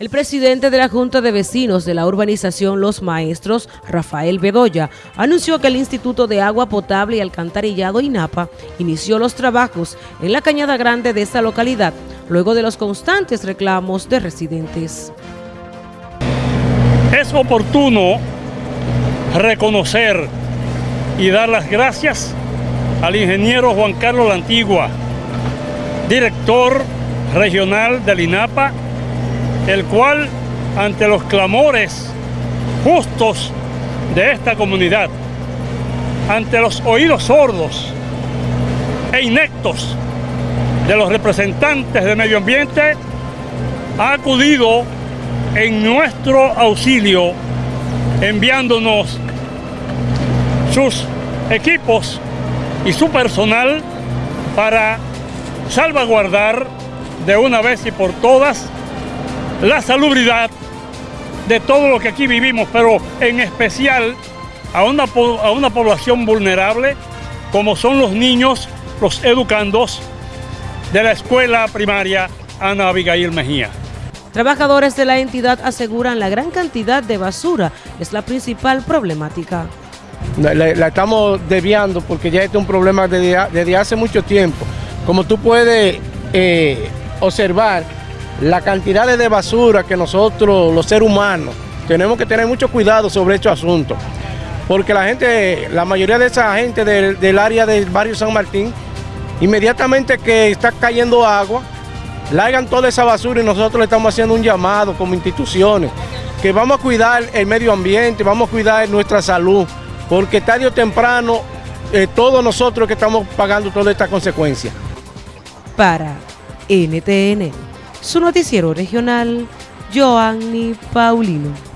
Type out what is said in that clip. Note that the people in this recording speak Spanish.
El presidente de la Junta de Vecinos de la urbanización Los Maestros, Rafael Bedoya, anunció que el Instituto de Agua Potable y Alcantarillado INAPA inició los trabajos en la cañada grande de esta localidad, luego de los constantes reclamos de residentes. Es oportuno reconocer y dar las gracias al ingeniero Juan Carlos La Antigua, director regional del INAPA, el cual ante los clamores justos de esta comunidad, ante los oídos sordos e inectos de los representantes del medio ambiente, ha acudido en nuestro auxilio enviándonos sus equipos y su personal para salvaguardar de una vez y por todas la salubridad de todo lo que aquí vivimos, pero en especial a una, a una población vulnerable como son los niños, los educandos de la escuela primaria Ana Abigail Mejía. Trabajadores de la entidad aseguran la gran cantidad de basura es la principal problemática. La, estamos desviando porque ya este es un problema desde, hace mucho tiempo. Como tú puedes eh, observar, la cantidad de basura que nosotros, los seres humanos, tenemos que tener mucho cuidado sobre estos asuntos. Porque la gente, la mayoría de esa gente del, área del barrio San Martín, inmediatamente que está cayendo agua, largan toda esa basura y nosotros le estamos haciendo un llamado como instituciones, que vamos a cuidar el medio ambiente, vamos a cuidar nuestra salud, porque tarde o temprano eh, todos nosotros que estamos pagando todas estas consecuencias. Para NTN su noticiero regional, Joanny Paulino.